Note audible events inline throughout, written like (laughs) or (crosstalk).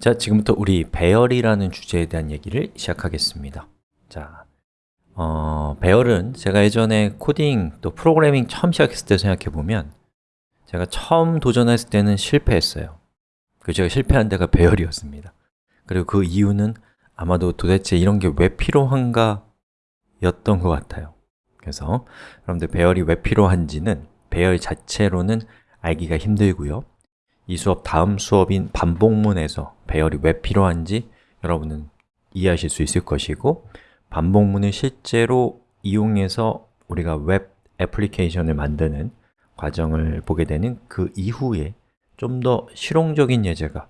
자, 지금부터 우리 배열이라는 주제에 대한 얘기를 시작하겠습니다. 자, 어, 배열은 제가 예전에 코딩 또 프로그래밍 처음 시작했을 때 생각해보면 제가 처음 도전했을 때는 실패했어요. 그 제가 실패한 데가 배열이었습니다. 그리고 그 이유는 아마도 도대체 이런 게 왜 필요한가 였던 것 같아요. 그래서 여러분들 배열이 왜 필요한지는 배열 자체로는 알기가 힘들고요 이 수업 다음 수업인 반복문에서 배열이 왜 필요한지 여러분은 이해하실 수 있을 것이고 반복문을 실제로 이용해서 우리가 웹 애플리케이션을 만드는 과정을 보게 되는 그 이후에 좀 더 실용적인 예제가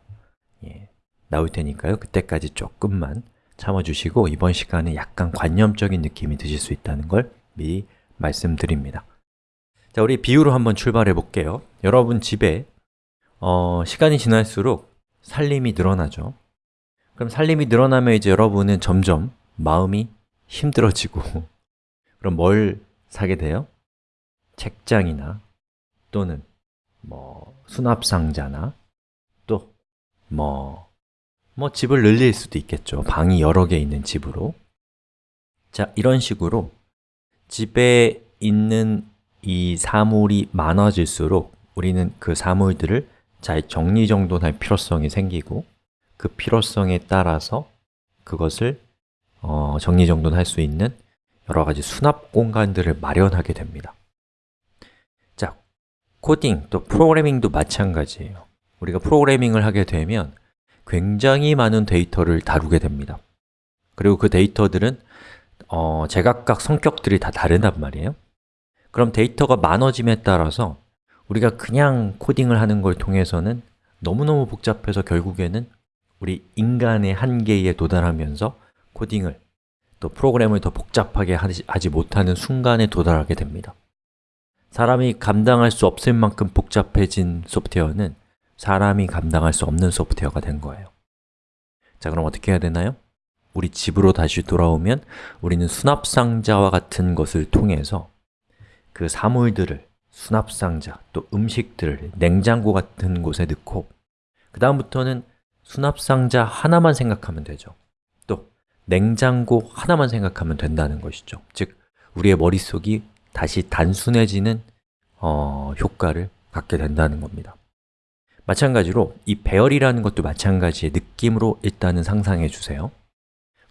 예, 나올 테니까요. 그때까지 조금만 참아주시고 이번 시간에 약간 관념적인 느낌이 드실 수 있다는 걸 미리 말씀드립니다. 자, 우리 비유로 한번 출발해 볼게요. 여러분 집에 어, 시간이 지날수록 살림이 늘어나죠. 그럼 살림이 늘어나면 이제 여러분은 점점 마음이 힘들어지고 (laughs) 그럼 뭘 사게 돼요? 책장이나 또는 뭐 수납상자나 또 뭐뭐 집을 늘릴 수도 있겠죠. 방이 여러 개 있는 집으로. 자, 이런 식으로 집에 있는 이 사물이 많아질수록 우리는 그 사물들을 잘 정리정돈할 필요성이 생기고 그 필요성에 따라서 그것을 어, 정리정돈할 수 있는 여러 가지 수납 공간들을 마련하게 됩니다. 자, 코딩 또 프로그래밍도 마찬가지예요. 우리가 프로그래밍을 하게 되면 굉장히 많은 데이터를 다루게 됩니다. 그리고 그 데이터들은 어, 제각각 성격들이 다 다르단 말이에요. 그럼 데이터가 많아짐에 따라서 우리가 그냥 코딩을 하는 걸 통해서는 너무너무 복잡해서 결국에는 우리 인간의 한계에 도달하면서 코딩을 또 프로그램을 더 복잡하게 하지 못하는 순간에 도달하게 됩니다 사람이 감당할 수 없을 만큼 복잡해진 소프트웨어는 사람이 감당할 수 없는 소프트웨어가 된 거예요 자, 그럼 어떻게 해야 되나요? 우리 집으로 다시 돌아오면 우리는 수납상자와 같은 것을 통해서 그 사물들을 수납상자, 또 음식들을 냉장고 같은 곳에 넣고 그 다음부터는 수납상자 하나만 생각하면 되죠. 또 냉장고 하나만 생각하면 된다는 것이죠. 즉, 우리의 머릿속이 다시 단순해지는 어, 효과를 갖게 된다는 겁니다. 마찬가지로 이 배열이라는 것도 마찬가지의 느낌으로 일단은 상상해 주세요.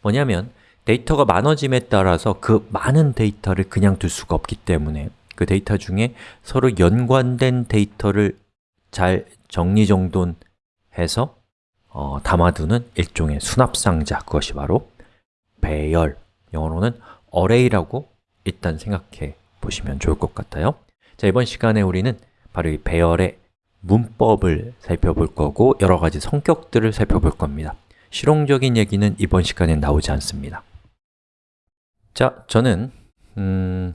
뭐냐면 데이터가 많아짐에 따라서 그 많은 데이터를 그냥 둘 수가 없기 때문에 그 데이터 중에 서로 연관된 데이터를 잘 정리정돈해서 어, 담아두는 일종의 수납상자, 그것이 바로 배열, 영어로는 array라고 일단 생각해 보시면 좋을 것 같아요. 자, 이번 시간에 우리는 바로 이 배열의 문법을 살펴볼 거고 여러 가지 성격들을 살펴볼 겁니다. 실용적인 얘기는 이번 시간에 나오지 않습니다. 자, 저는 음,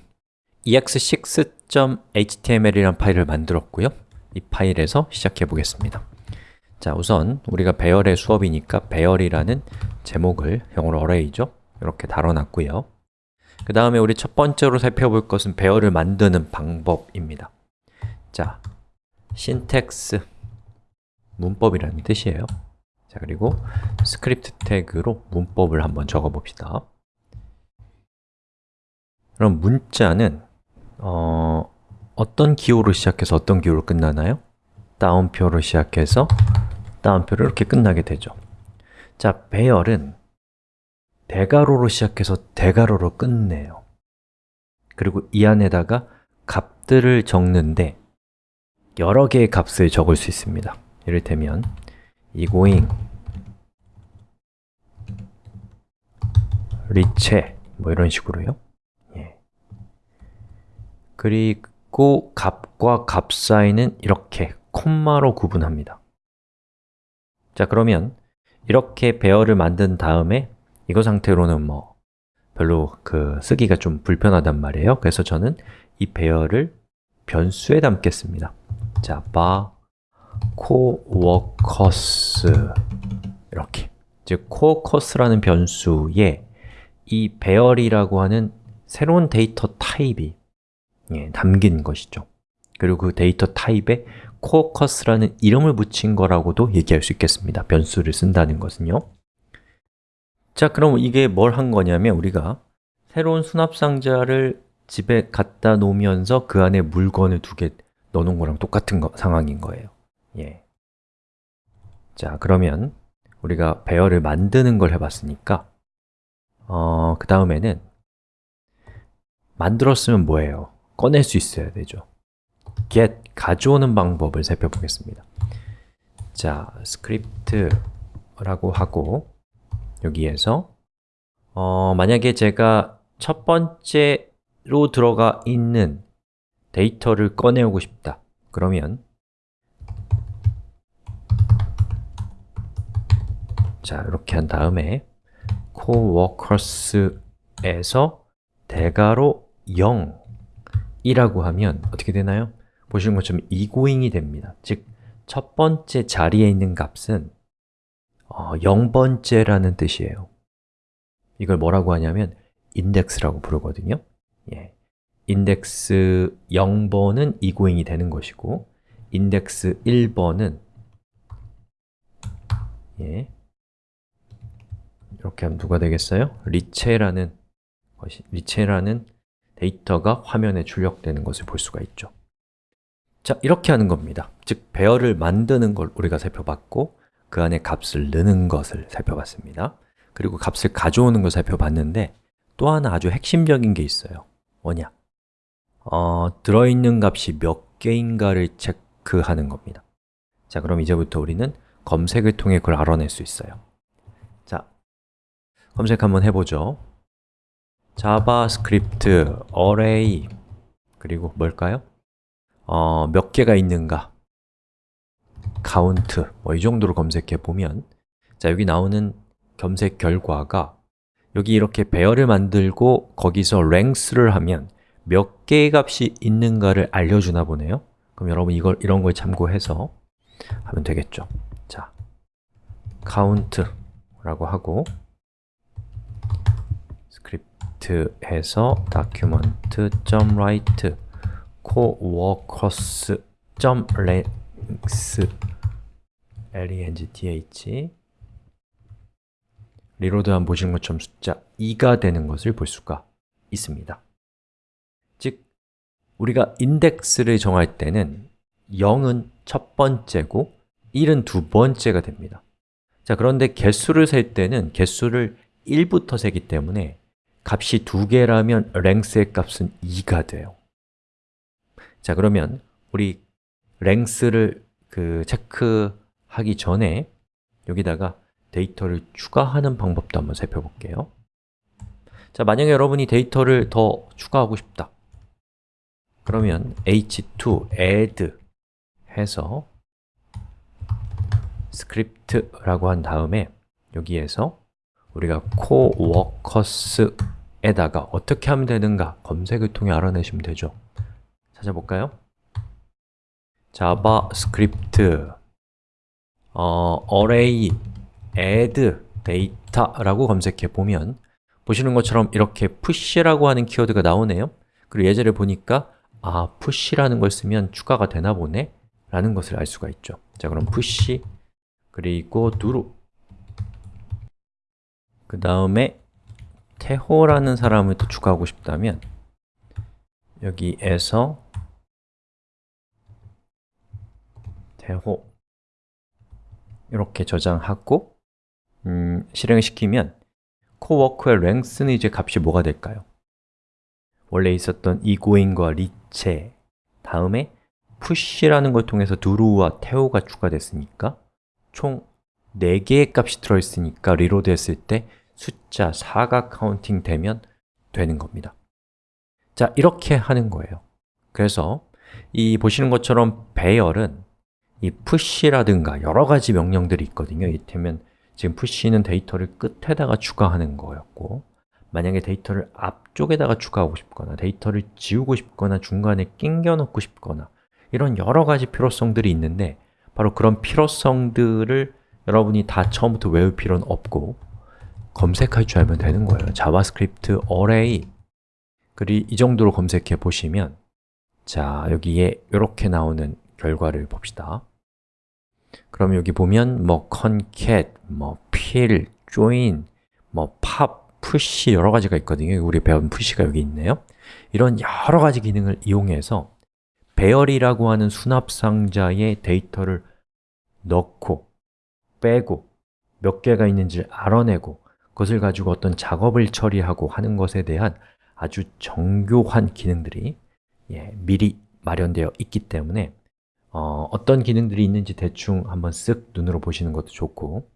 ex6.html이라는 파일을 만들었고요. 이 파일에서 시작해 보겠습니다. 자, 우선 우리가 배열의 수업이니까 배열이라는 제목을 영어로 array죠. 이렇게 달아놨고요. 그 다음에 우리 첫 번째로 살펴볼 것은 배열을 만드는 방법입니다. 자, syntax 문법이라는 뜻이에요. 자, 그리고 script tag로 문법을 한번 적어 봅시다. 그럼 문자는 어, 어떤 기호로 시작해서 어떤 기호로 끝나나요? 따옴표로 시작해서 다운표로 이렇게 끝나게 되죠 자, 배열은 대괄호로 시작해서 대괄호로 끝내요 그리고 이 안에다가 값들을 적는데 여러 개의 값을 적을 수 있습니다 이를테면 egoing 리체 뭐 이런 식으로요 예. 그리고 값과 값 사이는 이렇게 콤마로 구분합니다. 자 그러면 이렇게 배열을 만든 다음에 이거 상태로는 뭐 별로 그 쓰기가 좀 불편하단 말이에요. 그래서 저는 이 배열을 변수에 담겠습니다. 자, 바 coworkers 이렇게. 즉 coworkers라는 변수에 이 배열이라고 하는 새로운 데이터 타입이 예, 담긴 것이죠 그리고 그 데이터 타입에 코어커스라는 이름을 붙인 거라고도 얘기할 수 있겠습니다 변수를 쓴다는 것은요 자, 그럼 이게 뭘 한 거냐면 우리가 새로운 수납 상자를 집에 갖다 놓으면서 그 안에 물건을 두 개 넣어놓은 거랑 똑같은 거, 상황인 거예요 예. 자, 그러면 우리가 배열을 만드는 걸 해봤으니까 어, 그 다음에는 만들었으면 뭐예요? 꺼낼 수 있어야 되죠. Get, 가져오는 방법을 살펴보겠습니다. 자, 스크립트라고 하고 여기에서 어, 만약에 제가 첫 번째로 들어가 있는 데이터를 꺼내오고 싶다. 그러면 자, 이렇게 한 다음에 coworkers에서 대괄호 0 이라고 하면 어떻게 되나요? 보시는 것처럼 egoing이 됩니다 즉, 첫 번째 자리에 있는 값은 어, 0번째라는 뜻이에요 이걸 뭐라고 하냐면 인덱스라고 부르거든요 예. 인덱스 0번은 egoing이 되는 것이고 인덱스 1번은 예. 이렇게 하면 누가 되겠어요? 리체라는 것이 리체라는 데이터가 화면에 출력되는 것을 볼 수가 있죠. 자, 이렇게 하는 겁니다. 즉, 배열을 만드는 걸 우리가 살펴봤고 그 안에 값을 넣는 것을 살펴봤습니다. 그리고 값을 가져오는 걸 살펴봤는데 또 하나 아주 핵심적인 게 있어요. 뭐냐? 어, 들어있는 값이 몇 개인가를 체크하는 겁니다. 자, 그럼 이제부터 우리는 검색을 통해 그걸 알아낼 수 있어요. 자, 검색 한번 해보죠 JavaScript array 그리고 뭘까요? 어, 몇 개가 있는가? count 뭐 이 정도로 검색해 보면. 자 여기 나오는 검색 결과가 여기 이렇게 배열을 만들고 거기서 length를 하면 몇 개의 값이 있는가를 알려주나 보네요. 그럼 여러분 이걸 이런 걸 참고해서 하면 되겠죠. 자, count라고 하고 script에서 document.write coworkers.length length reload 한 보신 것처럼 숫자 2가 되는 것을 볼 수가 있습니다. 즉, 우리가 인덱스를 정할 때는 0은 첫 번째고 1은 두 번째가 됩니다. 자, 그런데 개수를 셀 때는 개수를 1부터 세기 때문에 값이 두 개라면 length의 값은 2가 돼요. 자, 그러면 우리 length를 그 체크하기 전에 여기다가 데이터를 추가하는 방법도 한번 살펴볼게요. 자, 만약에 여러분이 데이터를 더 추가하고 싶다. 그러면 h2 add 해서 script라고 한 다음에 여기에서 우리가 coworkers에다가 어떻게 하면 되는가 검색을 통해 알아내시면 되죠. 찾아볼까요? JavaScript 어, array add data라고 검색해 보면 보시는 것처럼 이렇게 push라고 하는 키워드가 나오네요. 그리고 예제를 보니까 아, push라는 걸 쓰면 추가가 되나 보네? 라는 것을 알 수가 있죠. 자, 그럼 push 그리고 두루 그 다음에 태호라는 사람을 또 추가하고 싶다면 여기에서 태호 이렇게 저장하고 음, 실행을 시키면 코워크의 랭스는 이제 값이 뭐가 될까요? 원래 있었던 egoing과 leezche 다음에 push라는 걸 통해서 두루와 태호가 추가됐으니까 총 4개의 값이 들어있으니까 reload 했을 때 숫자 4가 counting 되면 되는 겁니다. 자, 이렇게 하는 거예요. 그래서 이 보시는 것처럼 배열은 이 push라든가 여러 가지 명령들이 있거든요. 이를테면 지금 push는 데이터를 끝에다가 추가하는 거였고 만약에 데이터를 앞쪽에다가 추가하고 싶거나 데이터를 지우고 싶거나 중간에 낑겨 넣고 싶거나 이런 여러 가지 필요성들이 있는데 바로 그런 필요성들을 여러분이 다 처음부터 외울 필요는 없고 검색할 줄 알면 되는 거예요. JavaScript array. 그리 이 정도로 검색해 보시면 자, 여기에 이렇게 나오는 결과를 봅시다. 그럼 여기 보면 뭐 concat, 뭐 fill, join, 뭐 pop, push 여러 가지가 있거든요. 우리 배운 push가 여기 있네요. 이런 여러 가지 기능을 이용해서 배열이라고 하는 수납 상자에 데이터를 넣고 빼고 몇 개가 있는지 알아내고 그것을 가지고 어떤 작업을 처리하고 하는 것에 대한 아주 정교한 기능들이 예, 미리 마련되어 있기 때문에 어, 어떤 기능들이 있는지 대충 한번 쓱 눈으로 보시는 것도 좋고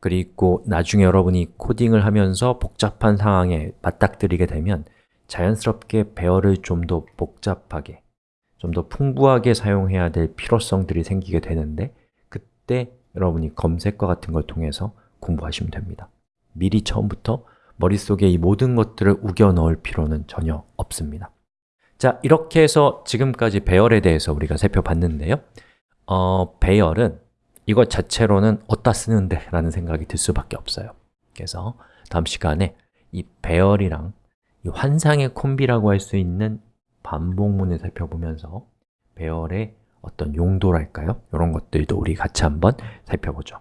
그리고 나중에 여러분이 코딩을 하면서 복잡한 상황에 맞닥뜨리게 되면 자연스럽게 배열을 좀 더 복잡하게 좀 더 풍부하게 사용해야 될 필요성들이 생기게 되는데 그때 여러분이 검색과 같은 걸 통해서 공부하시면 됩니다 미리 처음부터 머릿속에 이 모든 것들을 우겨 넣을 필요는 전혀 없습니다 자, 이렇게 해서 지금까지 배열에 대해서 우리가 살펴봤는데요 어, 배열은 이것 자체로는 어디다 쓰는데? 라는 생각이 들 수밖에 없어요 그래서 다음 시간에 이 배열이랑 이 환상의 콤비라고 할 수 있는 반복문을 살펴보면서 배열의 어떤 용도랄까요? 이런 것들도 우리 같이 한번 살펴보죠